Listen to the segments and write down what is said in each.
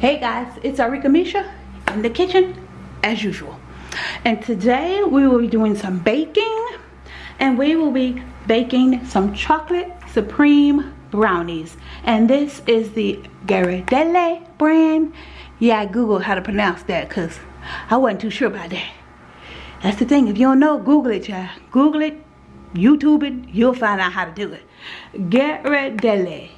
Hey guys, it's Arika Misha in the kitchen as usual. And today we will be doing some baking and we will be baking some chocolate supreme brownies. And this is the Ghirardelli brand. Yeah, I googled how to pronounce that because I wasn't too sure about that. That's the thing, if you don't know, Google it, child. Google it, YouTube it, you'll find out how to do it. Ghirardelli.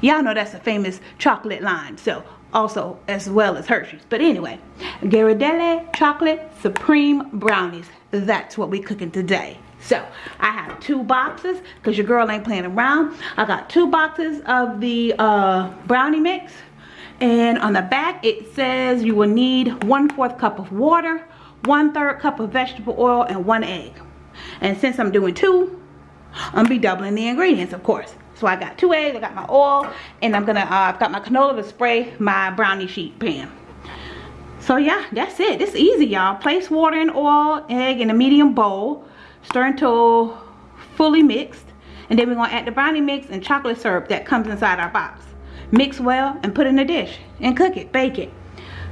Y'all know that's a famous chocolate line. So also as well as Hershey's. But anyway, Ghirardelli Chocolate Supreme Brownies. That's what we cooking today. So I have two boxes because your girl ain't playing around. I got two boxes of the uh, brownie mix. And on the back it says you will need one fourth cup of water, one third cup of vegetable oil, and one egg. And since I'm doing two, I'm be doubling the ingredients of course. So I got two eggs, I got my oil, and I'm gonna, uh, I've got my canola to spray my brownie sheet pan. So yeah, that's it. It's easy, y'all. Place water and oil, egg in a medium bowl. Stir until fully mixed. And then we're gonna add the brownie mix and chocolate syrup that comes inside our box. Mix well and put in a dish and cook it, bake it.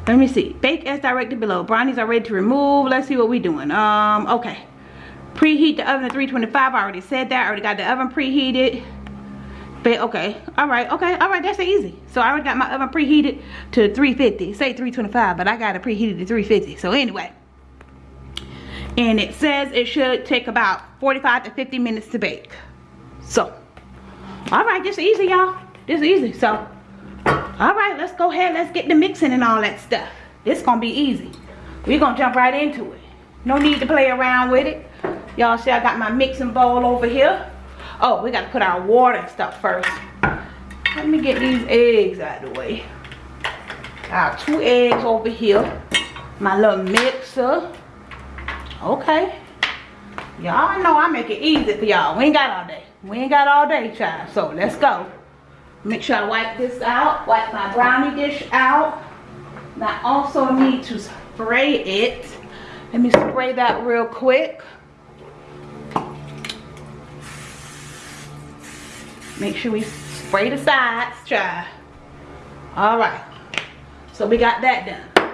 Let me see. Bake as directed below. Brownies are ready to remove. Let's see what we're doing. Um, okay. Preheat the oven to 325. I already said that. I already got the oven preheated. But okay, all right, okay, all right, that's easy. So I already got my oven preheated to 350, say 325, but I got it preheated to 350. So anyway, and it says it should take about 45 to 50 minutes to bake. So, all right, this easy, y'all. This is easy. So, all right, let's go ahead. Let's get the mixing and all that stuff. This gonna be easy. We're gonna jump right into it. No need to play around with it. Y'all see I got my mixing bowl over here. Oh, we got to put our water and stuff first. Let me get these eggs out of the way. Got two eggs over here. My little mixer. Okay. Y'all know I make it easy for y'all. We ain't got all day. We ain't got all day, child. So let's go. Make sure I wipe this out. Wipe my brownie dish out. And I also need to spray it. Let me spray that real quick. Make sure we spray the sides, try. All right. So we got that done.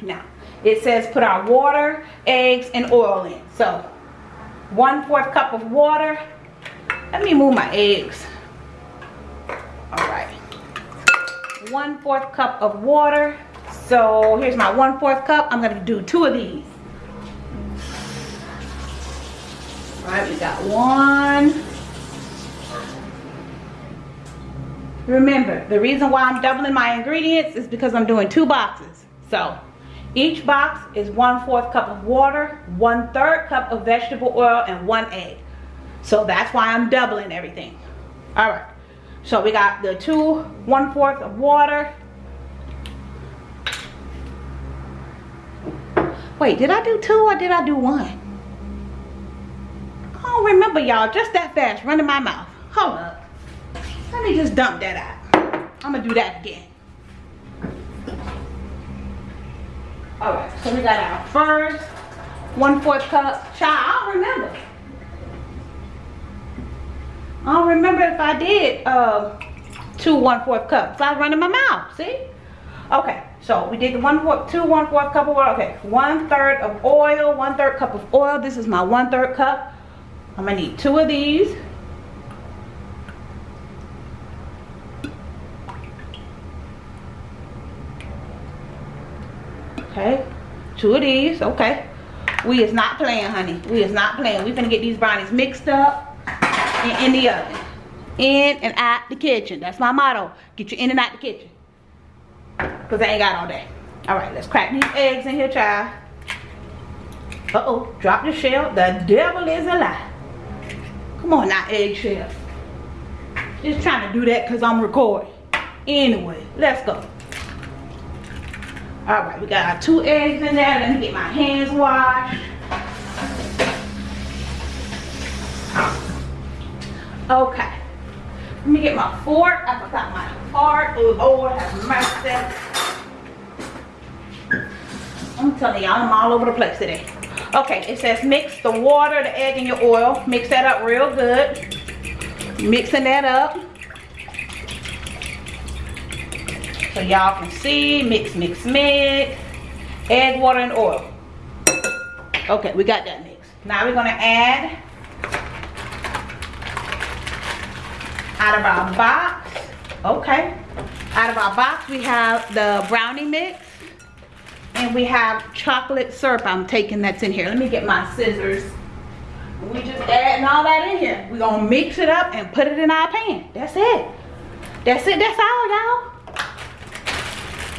Now, it says put our water, eggs, and oil in. So, one fourth cup of water. Let me move my eggs. All right. One fourth cup of water. So, here's my one fourth cup. I'm going to do two of these. All right, we got one. Remember, the reason why I'm doubling my ingredients is because I'm doing two boxes. So, each box is one fourth cup of water, one third cup of vegetable oil, and one egg. So that's why I'm doubling everything. All right. So we got the two one fourth of water. Wait, did I do two or did I do one? I don't remember y'all. Just that fast, running my mouth. Hold up. Let me just dump that out. I'm gonna do that again. All right, so we got our first one fourth cup. Child, I don't remember. I don't remember if I did uh, two one fourth cups. I was running my mouth, see? Okay, so we did the one fourth, two one fourth cup of oil. Okay, one third of oil, one third cup of oil. This is my one third cup. I'm gonna need two of these. Okay. Two of these. Okay. We is not playing, honey. We is not playing. We finna get these brownies mixed up in the oven. In and out the kitchen. That's my motto. Get you in and out the kitchen. Because I ain't got all day. Alright, let's crack these eggs in here, child. Uh-oh. Drop the shell. The devil is a lie. Come on now, eggshell. Just trying to do that because I'm recording. Anyway, let's go. All right, we got our two eggs in there. Let me get my hands washed. Okay. Let me get my fork. I forgot my fork. Oh, Lord, have mercy. I'm telling y'all, I'm all over the place today. Okay, it says mix the water, the egg, and your oil. Mix that up real good. Mixing that up. So y'all can see, mix, mix, mix. Egg, water, and oil. Okay, we got that mixed. Now we're gonna add out of our box, okay. Out of our box, we have the brownie mix and we have chocolate syrup I'm taking that's in here. Let me get my scissors. We just adding all that in here. We're gonna mix it up and put it in our pan. That's it. That's it, that's all y'all.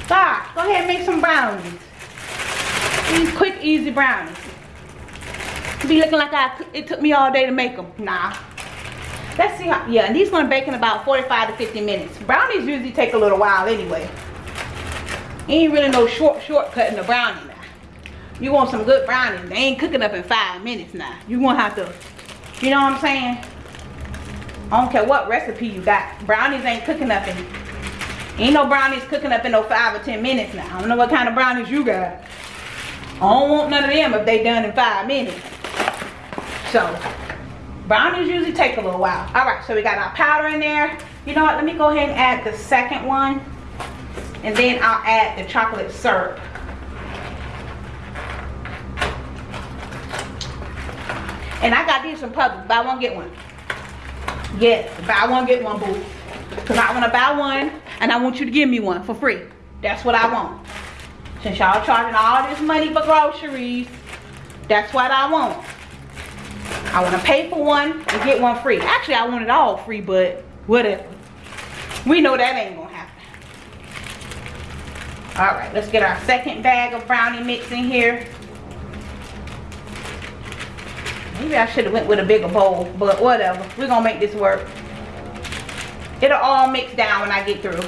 God, go ahead and make some brownies. These quick, easy brownies. Be looking like I, it took me all day to make them. Nah. Let's see how, yeah, and these gonna bake in about 45 to 50 minutes. Brownies usually take a little while anyway. Ain't really no short shortcut in the brownie now. You want some good brownies, they ain't cooking up in five minutes now. You gonna have to, you know what I'm saying? I don't care what recipe you got. Brownies ain't cooking up in, ain't no brownies cooking up in no five or 10 minutes now. I don't know what kind of brownies you got. I don't want none of them if they done in five minutes. So, brownies usually take a little while. All right, so we got our powder in there. You know what, let me go ahead and add the second one. And then I'll add the chocolate syrup. And I got these from Publix. Buy one, get one. Yes, buy one, get one, boo. Because I want to buy one and I want you to give me one for free. That's what I want. Since y'all charging all this money for groceries, that's what I want. I want to pay for one and get one free. Actually, I want it all free, but whatever. We know that ain't going to happen. All right, let's get our second bag of brownie mix in here. Maybe I should have went with a bigger bowl, but whatever. We're going to make this work. It'll all mix down when I get through.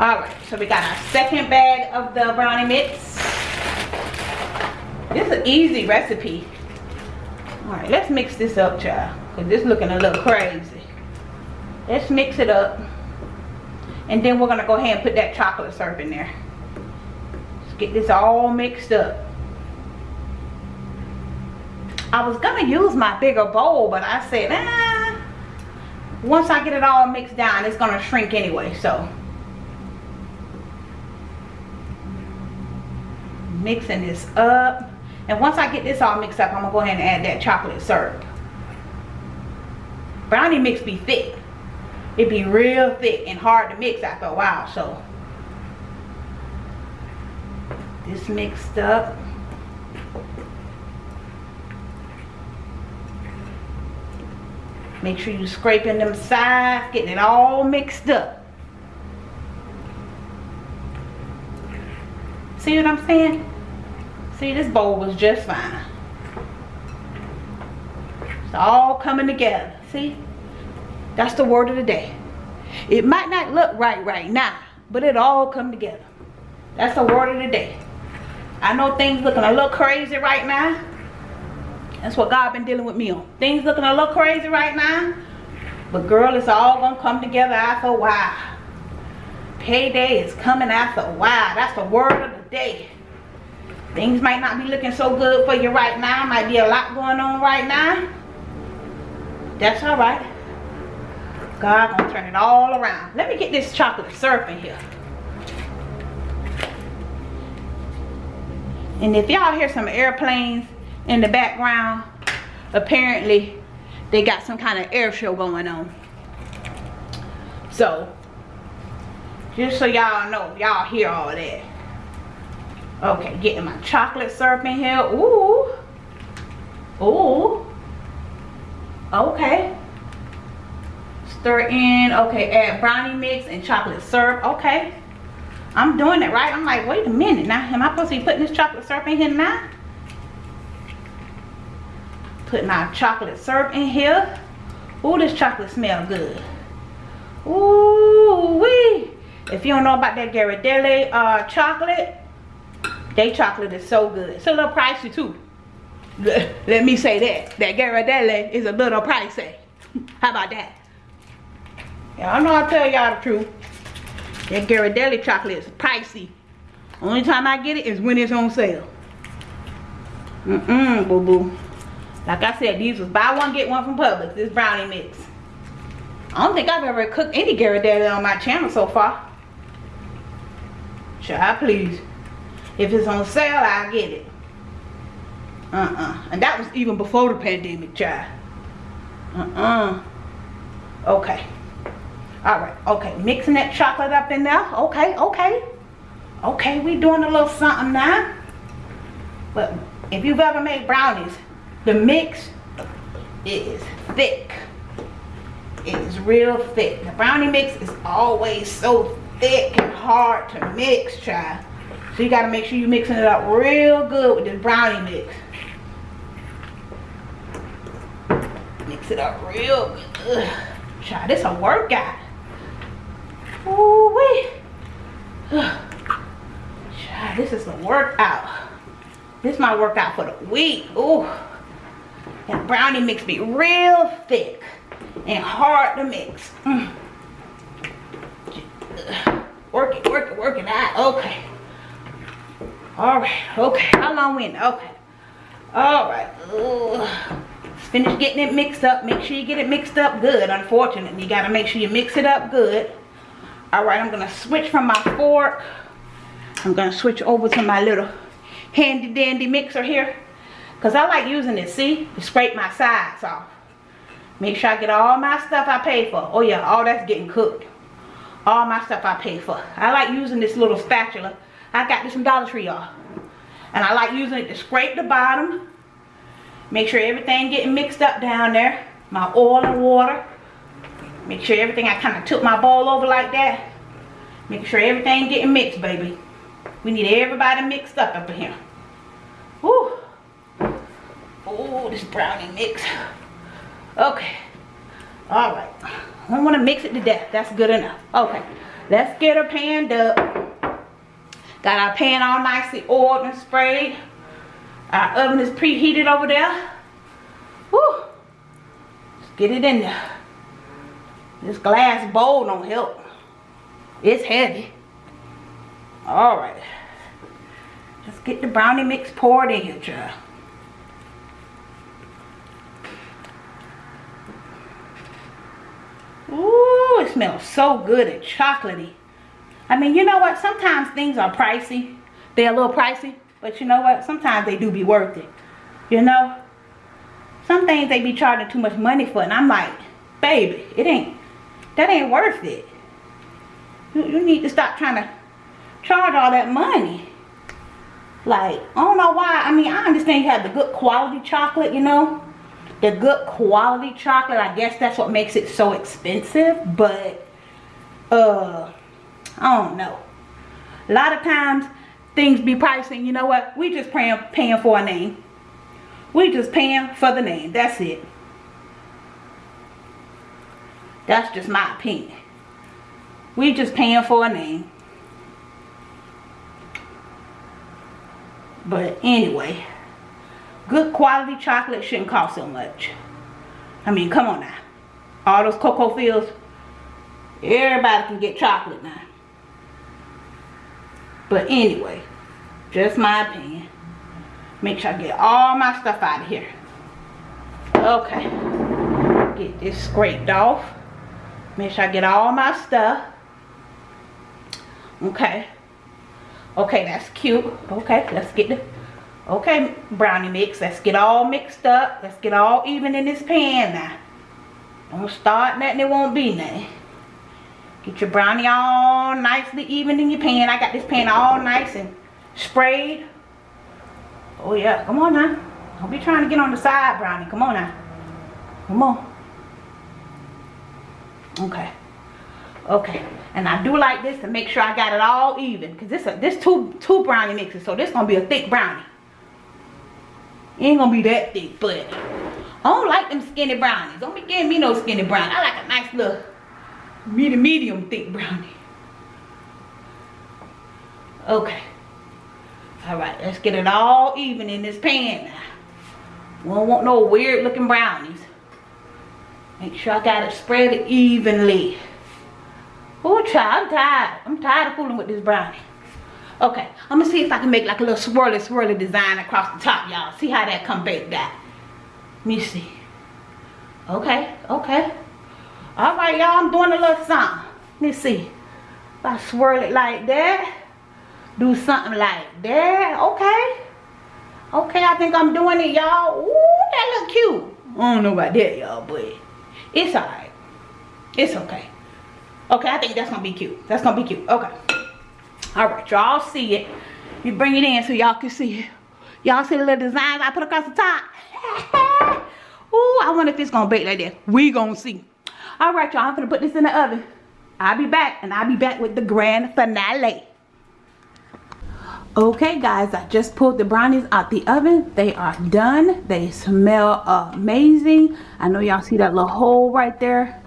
Alright, so we got our second bag of the brownie mix. This is an easy recipe. Alright, let's mix this up, child. Because this looking a little crazy. Let's mix it up. And then we're going to go ahead and put that chocolate syrup in there. Let's get this all mixed up. I was gonna use my bigger bowl, but I said, ah, once I get it all mixed down, it's gonna shrink anyway, so. Mixing this up. And once I get this all mixed up, I'm gonna go ahead and add that chocolate syrup. Brownie mix be thick. It be real thick and hard to mix after a while, so. This mixed up. Make sure you scraping them sides, getting it all mixed up. See what I'm saying? See, this bowl was just fine. It's all coming together. See? That's the word of the day. It might not look right right now, but it all come together. That's the word of the day. I know things looking a little crazy right now. That's what God been dealing with me on. Things looking a little crazy right now. But girl, it's all to come together after a while. Payday is coming after a while. That's the word of the day. Things might not be looking so good for you right now. Might be a lot going on right now. That's all right. God gonna turn it all around. Let me get this chocolate syrup in here. And if y'all hear some airplanes in the background apparently they got some kind of air show going on. So just so y'all know y'all hear all that. Okay getting my chocolate syrup in here. Ooh. Ooh. Okay. Stir in okay add brownie mix and chocolate syrup okay. I'm doing it right. I'm like wait a minute. Now am I supposed to be putting this chocolate syrup in here now Putting my chocolate syrup in here. Ooh, this chocolate smell good. Ooh wee. If you don't know about that Ghirardelli uh, chocolate, they chocolate is so good. It's a little pricey too. Let me say that. That Ghirardelli is a little pricey. How about that? Y'all know I tell y'all the truth. That Ghirardelli chocolate is pricey. Only time I get it is when it's on sale. Mm-mm, boo-boo. Like I said, these was buy one, get one from Publix. This brownie mix. I don't think I've ever cooked any Ghirardelli on my channel so far. Child, please. If it's on sale, I'll get it. Uh-uh. And that was even before the pandemic, child. Uh-uh. Okay. All right. Okay. Mixing that chocolate up in there. Okay. Okay. Okay. We doing a little something now. But if you've ever made brownies, the mix is thick. It is real thick. The brownie mix is always so thick and hard to mix, child. So you gotta make sure you're mixing it up real good with this brownie mix. Mix it up real good. Child, this a workout. Ooh wee. Child, this is a workout. This is my workout for the week. Ooh. That brownie mix be real thick and hard to mix. Mm. Work it, work it, work it out. Okay. All right. Okay. How long went? Okay. All right. Ooh. Finish getting it mixed up. Make sure you get it mixed up good. Unfortunately, you got to make sure you mix it up good. All right. I'm going to switch from my fork. I'm going to switch over to my little handy dandy mixer here. Because I like using it, see? To scrape my sides off. Make sure I get all my stuff I pay for. Oh yeah, all that's getting cooked. All my stuff I pay for. I like using this little spatula. I got this from Dollar Tree, y'all. And I like using it to scrape the bottom. Make sure everything getting mixed up down there. My oil and water. Make sure everything, I kind of took my bowl over like that. Make sure everything getting mixed, baby. We need everybody mixed up up in here. Oh, this brownie mix. Okay. All right. I don't want to mix it to death. That's good enough. Okay. Let's get her panned up. Got our pan all nicely oiled and sprayed. Our oven is preheated over there. Woo. Let's get it in there. This glass bowl don't help. It's heavy. All right. Let's get the brownie mix poured in here, child. Ooh, it smells so good and chocolatey. I mean, you know what? Sometimes things are pricey. They're a little pricey. But you know what? Sometimes they do be worth it. You know? Some things they be charging too much money for. And I'm like, baby, it ain't, that ain't worth it. You, you need to stop trying to charge all that money. Like, I don't know why. I mean, I understand you have the good quality chocolate, you know the good quality chocolate i guess that's what makes it so expensive but uh i don't know. A lot of times things be pricing you know what? We just paying paying for a name. We just paying for the name. That's it. That's just my opinion. We just paying for a name. But anyway good quality chocolate shouldn't cost so much. I mean, come on now. All those cocoa fields, everybody can get chocolate now. But anyway, just my opinion. Make sure I get all my stuff out of here. Okay. Get this scraped off. Make sure I get all my stuff. Okay. Okay, that's cute. Okay, let's get the Okay, brownie mix. Let's get all mixed up. Let's get all even in this pan now. Don't start nothing, it won't be nothing. Get your brownie all nicely even in your pan. I got this pan all nice and sprayed. Oh yeah, come on now. Don't be trying to get on the side, brownie. Come on now. Come on. Okay. Okay. And I do like this to make sure I got it all even. Because this, this two, two brownie mixes. So this going to be a thick brownie. It ain't gonna be that thick, but I don't like them skinny brownies. Don't be giving me no skinny brownie. I like a nice little medium, medium thick brownie. Okay. All right, let's get it all even in this pan. We don't want no weird looking brownies. Make sure I got it spread evenly. Oh, child, I'm tired. I'm tired of fooling with this brownie. Okay, I'm gonna see if I can make like a little swirly swirly design across the top, y'all. See how that come back that. Let me see. Okay, okay. All right, y'all, I'm doing a little something. Let's see. If I swirl it like that, do something like that. Okay. Okay, I think I'm doing it, y'all. Ooh, that look cute. I don't know about that, y'all, but it's alright. It's okay. Okay, I think that's gonna be cute. That's gonna be cute. Okay. Alright, y'all see it. You bring it in so y'all can see it. Y'all see the little designs I put across the top? Ooh, I wonder if it's gonna bake like that. We gonna see. Alright, y'all, I'm gonna put this in the oven. I'll be back, and I'll be back with the grand finale. Okay guys, I just pulled the brownies out the oven. They are done. They smell amazing. I know y'all see that little hole right there.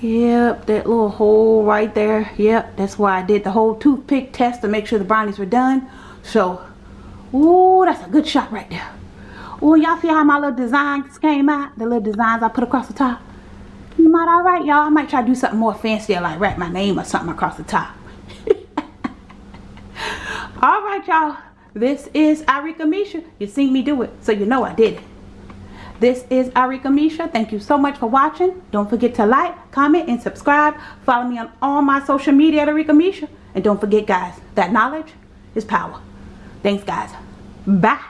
Yep, that little hole right there. Yep, that's why I did the whole toothpick test to make sure the brownies were done. So, ooh, that's a good shot right there. Ooh, y'all see how my little designs came out? The little designs I put across the top. Might alright, y'all. I might try to do something more fancy like wrap my name or something across the top all right y'all this is Arika Misha you seen me do it so you know I did it this is Arika Misha. Thank you so much for watching. Don't forget to like comment and subscribe. Follow me on all my social media at Arika Misha. And don't forget guys that knowledge is power. Thanks guys. Bye